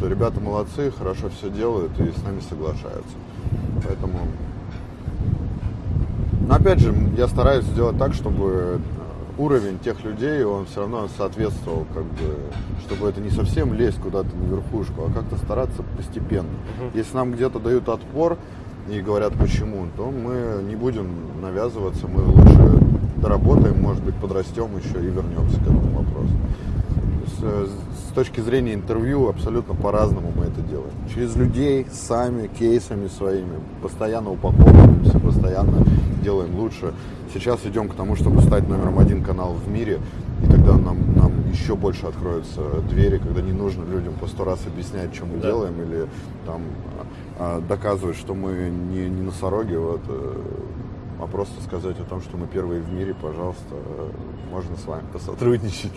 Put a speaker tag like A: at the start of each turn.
A: что ребята молодцы, хорошо все делают и с нами соглашаются. Поэтому... Но опять же, я стараюсь сделать так, чтобы уровень тех людей, он все равно соответствовал, как бы, чтобы это не совсем лезть куда-то на верхушку, а как-то стараться постепенно. Угу. Если нам где-то дают отпор и говорят почему, то мы не будем навязываться, мы лучше доработаем, может быть, подрастем еще и вернемся к этому вопросу. С, точки зрения интервью абсолютно по-разному мы это делаем. Через людей, сами, кейсами своими, постоянно упаковываемся, постоянно делаем лучше. Сейчас идем к тому, чтобы стать номером один канал в мире, и тогда нам, нам еще больше откроются двери, когда не нужно людям по сто раз объяснять, что мы да. делаем, или там а, доказывать, что мы не, не носороги, вот, э, а просто сказать о том, что мы первые в мире, пожалуйста, можно с вами посотрудничать.